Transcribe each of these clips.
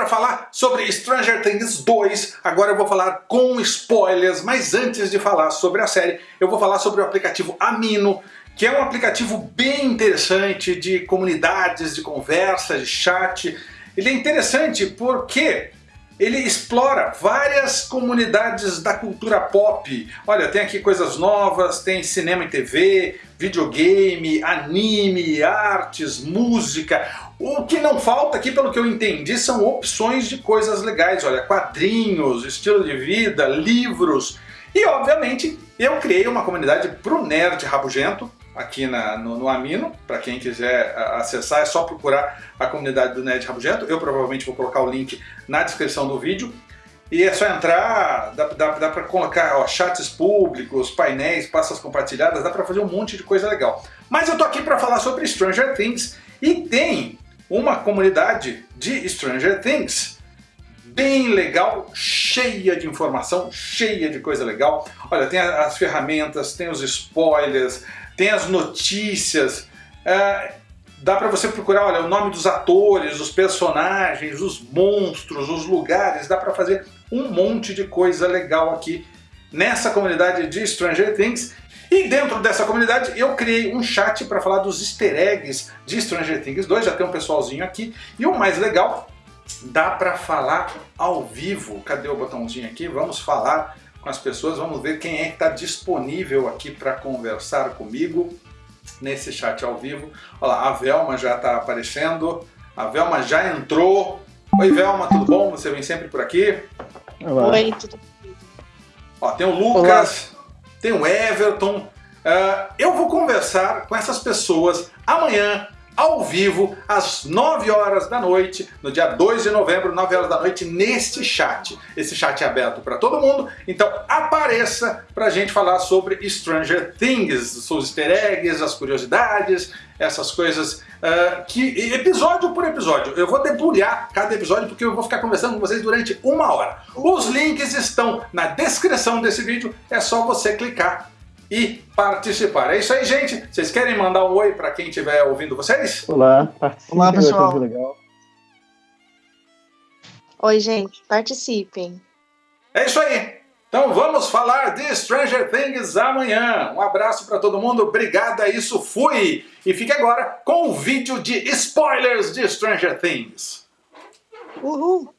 para falar sobre Stranger Things 2, agora eu vou falar com spoilers, mas antes de falar sobre a série, eu vou falar sobre o aplicativo Amino, que é um aplicativo bem interessante de comunidades, de conversa, de chat. Ele é interessante porque ele explora várias comunidades da cultura pop. Olha, tem aqui coisas novas, tem cinema e TV, videogame, anime, artes, música. O que não falta aqui, pelo que eu entendi, são opções de coisas legais. Olha, quadrinhos, estilo de vida, livros. E, obviamente, eu criei uma comunidade pro nerd rabugento, aqui na, no, no, Amino, para quem quiser acessar é só procurar a comunidade do Nerd Rabugento, eu provavelmente vou colocar o link na descrição do vídeo, e é só entrar, dá, dá, dá para colocar ó, chats públicos, painéis, passas compartilhadas, dá para fazer um monte de coisa legal. Mas eu tô aqui para falar sobre Stranger Things, e tem uma comunidade de Stranger Things bem legal, cheia de informação, cheia de coisa legal. Olha, tem as ferramentas, tem os spoilers, tem as notícias, é, dá para você procurar olha, o nome dos atores, os personagens, os monstros, os lugares, dá para fazer um monte de coisa legal aqui nessa comunidade de Stranger Things. E dentro dessa comunidade eu criei um chat para falar dos easter eggs de Stranger Things 2, já tem um pessoalzinho aqui. E o mais legal, dá para falar ao vivo. Cadê o botãozinho aqui? Vamos falar com as pessoas. Vamos ver quem é que está disponível aqui para conversar comigo nesse chat ao vivo. Olha lá, a Velma já está aparecendo. A Velma já entrou. Oi Velma, tudo bom? Você vem sempre por aqui? Olá. Oi, tudo bem? Ó, tem o Lucas, Olá. tem o Everton. Uh, eu vou conversar com essas pessoas amanhã ao vivo, às 9 horas da noite, no dia 2 de novembro, 9 horas da noite, neste chat. Esse chat é aberto para todo mundo, então apareça para a gente falar sobre Stranger Things, os easter eggs, as curiosidades, essas coisas uh, que episódio por episódio. Eu vou debulhar cada episódio porque eu vou ficar conversando com vocês durante uma hora. Os links estão na descrição desse vídeo, é só você clicar e participar. É isso aí, gente. Vocês querem mandar um oi para quem estiver ouvindo vocês? Olá, Olá, pessoal. Oi, gente. Participem. É isso aí. Então vamos falar de Stranger Things amanhã. Um abraço para todo mundo, obrigado, é isso, fui! E fique agora com o vídeo de spoilers de Stranger Things. Uhul!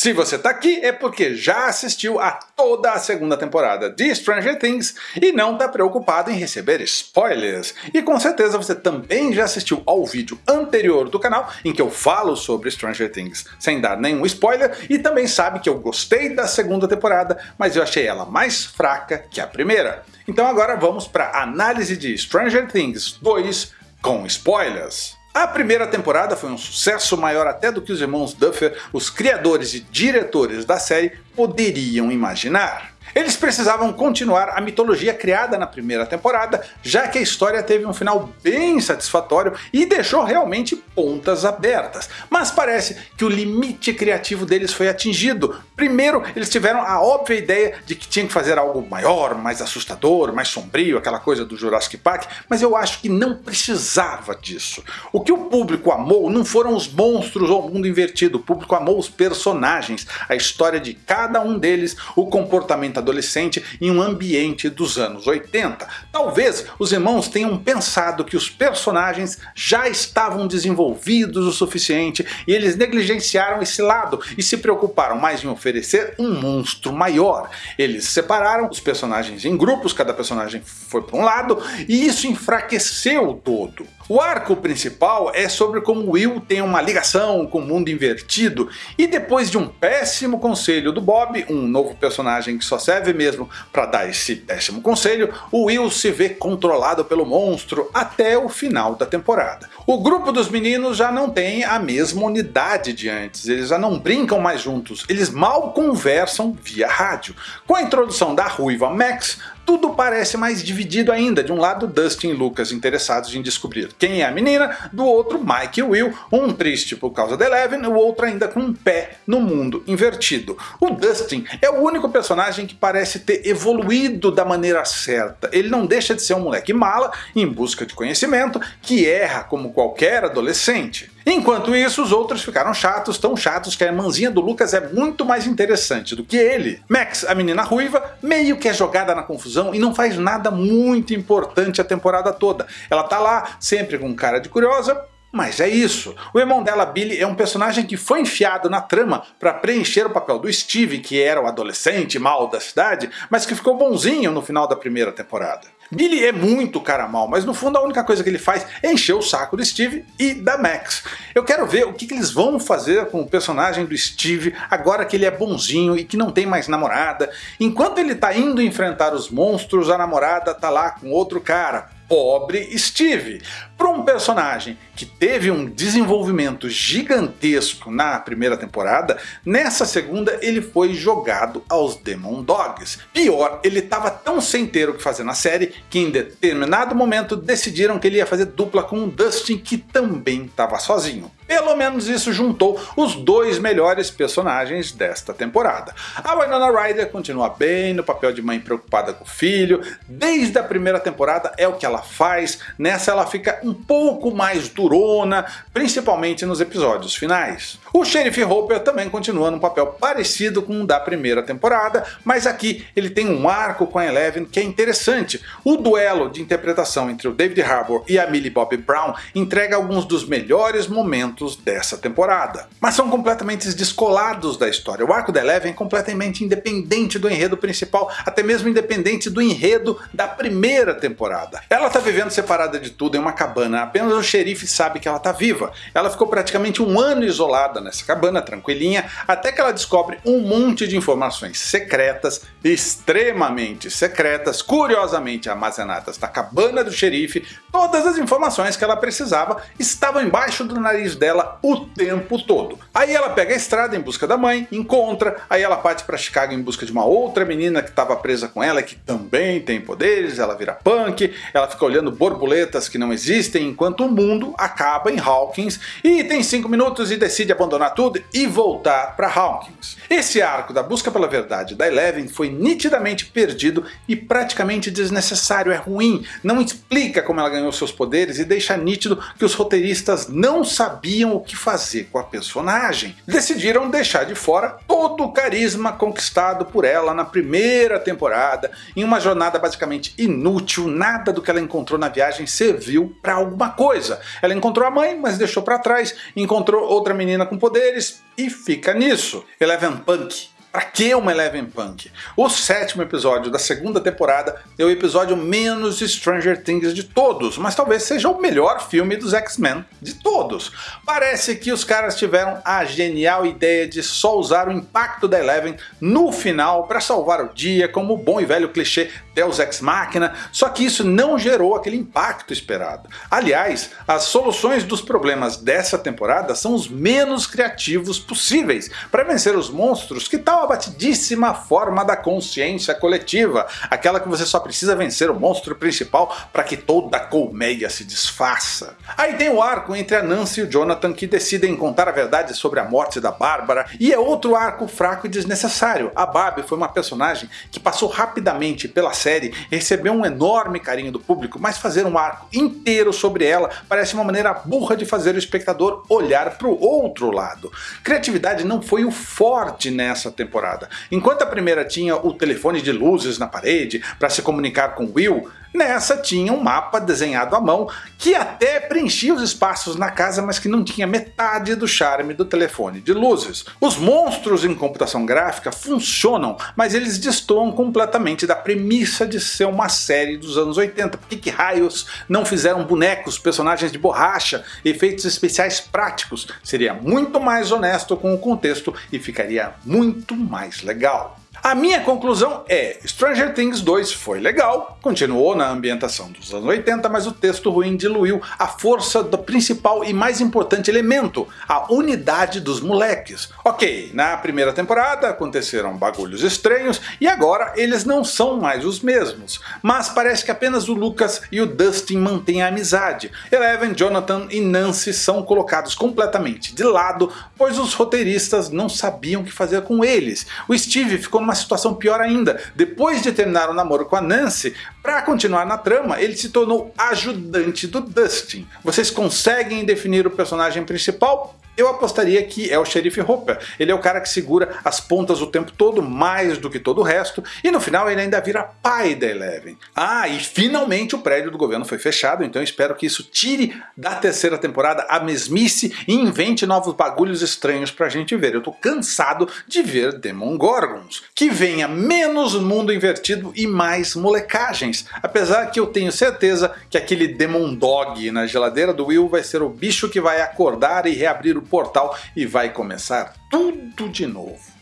Se você está aqui é porque já assistiu a toda a segunda temporada de Stranger Things e não está preocupado em receber spoilers. E com certeza você também já assistiu ao vídeo anterior do canal em que eu falo sobre Stranger Things sem dar nenhum spoiler e também sabe que eu gostei da segunda temporada, mas eu achei ela mais fraca que a primeira. Então agora vamos para a análise de Stranger Things 2 com spoilers. A primeira temporada foi um sucesso maior até do que os irmãos Duffer, os criadores e diretores da série, poderiam imaginar. Eles precisavam continuar a mitologia criada na primeira temporada, já que a história teve um final bem satisfatório e deixou realmente pontas abertas. Mas parece que o limite criativo deles foi atingido. Primeiro, eles tiveram a óbvia ideia de que tinham que fazer algo maior, mais assustador, mais sombrio, aquela coisa do Jurassic Park, mas eu acho que não precisava disso. O que o público amou não foram os monstros ou o mundo invertido, o público amou os personagens, a história de cada um deles, o comportamento adolescente em um ambiente dos anos 80. Talvez os irmãos tenham pensado que os personagens já estavam desenvolvidos o suficiente e eles negligenciaram esse lado e se preocuparam mais em oferecer um monstro maior. Eles separaram os personagens em grupos, cada personagem foi para um lado e isso enfraqueceu o todo. O arco principal é sobre como Will tem uma ligação com o mundo invertido e depois de um péssimo conselho do Bob, um novo personagem que só serve mesmo para dar esse péssimo conselho, o Will se vê controlado pelo monstro até o final da temporada. O grupo dos meninos já não tem a mesma unidade de antes, eles já não brincam mais juntos, eles mal conversam via rádio. Com a introdução da ruiva Max, tudo parece mais dividido ainda. De um lado Dustin e Lucas interessados em descobrir quem é a menina, do outro Mike e Will, um triste por causa da Eleven, o outro ainda com um pé no mundo invertido. O Dustin é o único personagem que parece ter evoluído da maneira certa. Ele não deixa de ser um moleque mala, em busca de conhecimento, que erra como qualquer adolescente. Enquanto isso, os outros ficaram chatos, tão chatos que a irmãzinha do Lucas é muito mais interessante do que ele. Max, a menina ruiva, meio que é jogada na confusão e não faz nada muito importante a temporada toda. Ela tá lá, sempre com cara de curiosa, mas é isso. O irmão dela, Billy, é um personagem que foi enfiado na trama para preencher o papel do Steve, que era o adolescente mal da cidade, mas que ficou bonzinho no final da primeira temporada. Billy é muito cara mal, mas no fundo a única coisa que ele faz é encher o saco do Steve e da Max. Eu quero ver o que, eles vão fazer com o personagem do Steve agora que ele é bonzinho e que não tem mais namorada. Enquanto ele tá indo enfrentar os monstros, a namorada tá lá com outro cara pobre Steve. Para um personagem que teve um desenvolvimento gigantesco na primeira temporada, nessa segunda ele foi jogado aos Demon Dogs. Pior, ele estava tão sem ter o que fazer na série que em determinado momento decidiram que ele ia fazer dupla com o Dustin que também estava sozinho. Pelo menos isso juntou os dois melhores personagens desta temporada. A Winona Ryder continua bem no papel de mãe preocupada com o filho, desde a primeira temporada é o que ela faz, nessa ela fica um pouco mais durona, principalmente nos episódios finais. O Sheriff Hopper também continua num papel parecido com o da primeira temporada, mas aqui ele tem um arco com a Eleven que é interessante. O duelo de interpretação entre o David Harbour e a Millie Bobby Brown entrega alguns dos melhores momentos dessa temporada. Mas são completamente descolados da história. O arco da Eleven é completamente independente do enredo principal, até mesmo independente do enredo da primeira temporada. Ela tá vivendo separada de tudo em uma cabana, apenas o xerife sabe que ela tá viva. Ela ficou praticamente um ano isolada nessa cabana, tranquilinha, até que ela descobre um monte de informações secretas, extremamente secretas, curiosamente armazenadas na cabana do xerife. Todas as informações que ela precisava estavam embaixo do nariz dela o tempo todo. Aí ela pega a estrada em busca da mãe, encontra, aí ela parte para Chicago em busca de uma outra menina que estava presa com ela que também tem poderes, ela vira punk, ela fica olhando borboletas que não existem enquanto o mundo acaba em Hawkins e tem 5 minutos e decide abandonar tudo e voltar para Hawkins. Esse arco da busca pela verdade da Eleven foi nitidamente perdido e praticamente desnecessário, é ruim, não explica como ela ganhou seus poderes e deixa nítido que os roteiristas não sabiam o que fazer com a personagem. Decidiram deixar de fora todo o carisma conquistado por ela na primeira temporada, em uma jornada basicamente inútil, nada do que ela encontrou na viagem serviu para alguma coisa. Ela encontrou a mãe, mas deixou para trás, encontrou outra menina com poderes e fica nisso. Eleven Punk Pra que uma Eleven Punk? O sétimo episódio da segunda temporada é o episódio menos Stranger Things de todos, mas talvez seja o melhor filme dos X-Men de todos. Parece que os caras tiveram a genial ideia de só usar o impacto da Eleven no final para salvar o dia, como o bom e velho clichê Deus Ex Machina, só que isso não gerou aquele impacto esperado. Aliás, as soluções dos problemas dessa temporada são os menos criativos possíveis para vencer os monstros que tal a batidíssima forma da consciência coletiva, aquela que você só precisa vencer o monstro principal para que toda a colmeia se desfaça. Aí tem o arco entre a Nancy e o Jonathan que decidem contar a verdade sobre a morte da Bárbara, e é outro arco fraco e desnecessário. A Barbie foi uma personagem que passou rapidamente pela série e recebeu um enorme carinho do público, mas fazer um arco inteiro sobre ela parece uma maneira burra de fazer o espectador olhar para o outro lado. Criatividade não foi o forte nessa temporada. Enquanto a primeira tinha o telefone de luzes na parede para se comunicar com Will, Nessa tinha um mapa desenhado à mão que até preenchia os espaços na casa, mas que não tinha metade do charme do telefone de luzes. Os monstros em computação gráfica funcionam, mas eles destoam completamente da premissa de ser uma série dos anos 80. Por que, que raios não fizeram bonecos, personagens de borracha, efeitos especiais práticos? Seria muito mais honesto com o contexto e ficaria muito mais legal. A minha conclusão é, Stranger Things 2 foi legal, continuou na ambientação dos anos 80, mas o texto ruim diluiu a força do principal e mais importante elemento, a unidade dos moleques. Ok, na primeira temporada aconteceram bagulhos estranhos e agora eles não são mais os mesmos, mas parece que apenas o Lucas e o Dustin mantêm a amizade. Eleven, Jonathan e Nancy são colocados completamente de lado, pois os roteiristas não sabiam o que fazer com eles. O Steve ficou numa situação pior ainda, depois de terminar o namoro com a Nancy, para continuar na trama, ele se tornou ajudante do Dustin. Vocês conseguem definir o personagem principal? Eu apostaria que é o xerife Hopper. Ele é o cara que segura as pontas o tempo todo, mais do que todo o resto, e no final ele ainda vira pai da Eleven. Ah, e finalmente o prédio do governo foi fechado, então espero que isso tire da terceira temporada a mesmice e invente novos bagulhos estranhos pra gente ver. Eu tô cansado de ver Demon Gorgons. Que venha menos mundo invertido e mais molecagens. Apesar que eu tenho certeza que aquele Demon Dog na geladeira do Will vai ser o bicho que vai acordar e reabrir o portal e vai começar tudo de novo.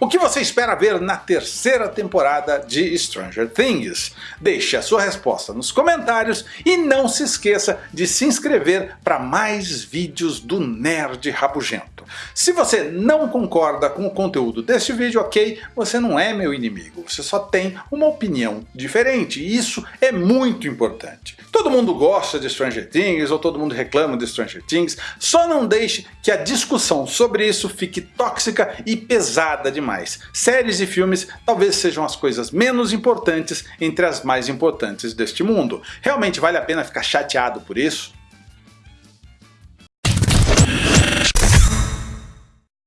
O que você espera ver na terceira temporada de Stranger Things? Deixe a sua resposta nos comentários e não se esqueça de se inscrever para mais vídeos do Nerd Rabugento. Se você não concorda com o conteúdo deste vídeo, ok, você não é meu inimigo, você só tem uma opinião diferente e isso é muito importante. Todo mundo gosta de Stranger Things ou todo mundo reclama de Stranger Things, só não deixe que a discussão sobre isso fique tóxica e pesada demais. Séries e filmes talvez sejam as coisas menos importantes entre as mais importantes deste mundo. Realmente vale a pena ficar chateado por isso?